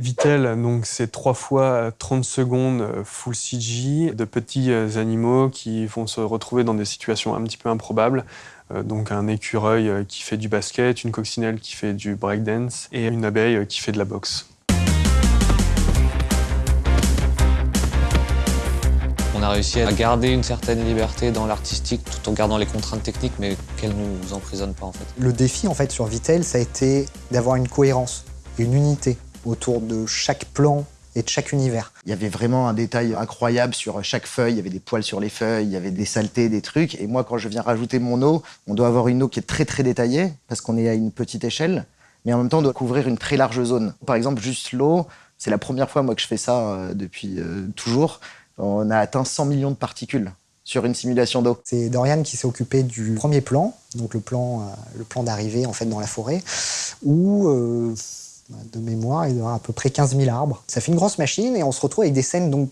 Vitel, donc c'est trois fois 30 secondes full CG de petits animaux qui vont se retrouver dans des situations un petit peu improbables. Donc un écureuil qui fait du basket, une coccinelle qui fait du breakdance et une abeille qui fait de la boxe. On a réussi à garder une certaine liberté dans l'artistique tout en gardant les contraintes techniques, mais qu'elles ne nous emprisonnent pas en fait. Le défi en fait sur Vitel, ça a été d'avoir une cohérence, une unité autour de chaque plan et de chaque univers. Il y avait vraiment un détail incroyable sur chaque feuille, il y avait des poils sur les feuilles, il y avait des saletés, des trucs. Et moi, quand je viens rajouter mon eau, on doit avoir une eau qui est très très détaillée, parce qu'on est à une petite échelle, mais en même temps, on doit couvrir une très large zone. Par exemple, juste l'eau, c'est la première fois moi que je fais ça euh, depuis euh, toujours on a atteint 100 millions de particules sur une simulation d'eau. C'est Dorian qui s'est occupé du premier plan, donc le plan, euh, le plan d'arrivée en fait dans la forêt, où de mémoire il y aura à peu près 15 000 arbres. Ça fait une grosse machine et on se retrouve avec des scènes donc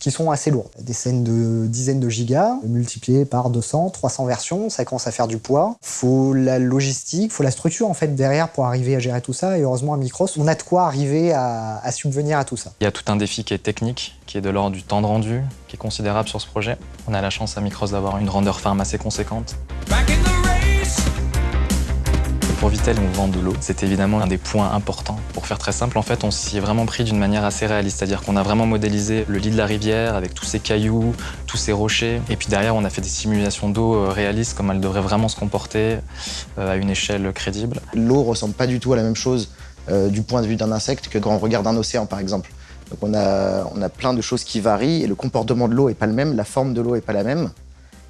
qui sont assez lourdes. Des scènes de dizaines de gigas, multipliées par 200, 300 versions, ça commence à faire du poids. Faut la logistique, faut la structure en fait derrière pour arriver à gérer tout ça. Et heureusement à Micros, on a de quoi arriver à, subvenir à tout ça. Il y a tout un défi qui est technique, qui est de l'ordre du temps de rendu, qui est considérable sur ce projet. On a la chance à Micros d'avoir une render farm assez conséquente. Pour Vitel, on vend de l'eau. C'est évidemment un des points importants. Pour faire très simple, en fait, on s'y est vraiment pris d'une manière assez réaliste. C'est-à-dire qu'on a vraiment modélisé le lit de la rivière avec tous ces cailloux, tous ces rochers. Et puis derrière, on a fait des simulations d'eau euh, réalistes, comme elle devrait vraiment se comporter euh, à une échelle crédible. L'eau ressemble pas du tout à la même chose euh, du point de vue d'un insecte que quand on regarde un océan, par exemple. Donc on a, plein de choses qui varient et le comportement de l'eau est pas le même, la forme de l'eau est pas la même.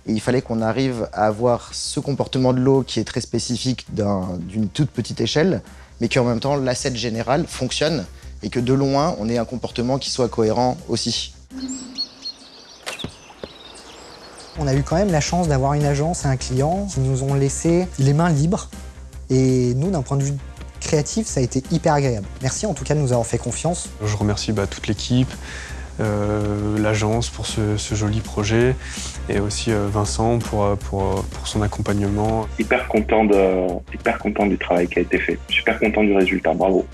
Et il fallait qu'on arrive à avoir ce comportement de l'eau qui est très spécifique d'une toute petite échelle, mais qu'en même temps, l'asset général fonctionne et que de loin, on ait un comportement qui soit cohérent aussi. On a eu quand même la chance d'avoir une agence et un client qui nous ont laissé les mains libres. Et nous, d'un point de vue créatif, ça a été hyper agréable. Merci en tout cas de nous avoir fait confiance. Je remercie bah, toute l'équipe, euh, l'agence pour ce, joli projet et aussi euh, Vincent pour, euh, pour, son accompagnement. Hyper content, hyper content du travail qui a été fait, super content du résultat, bravo.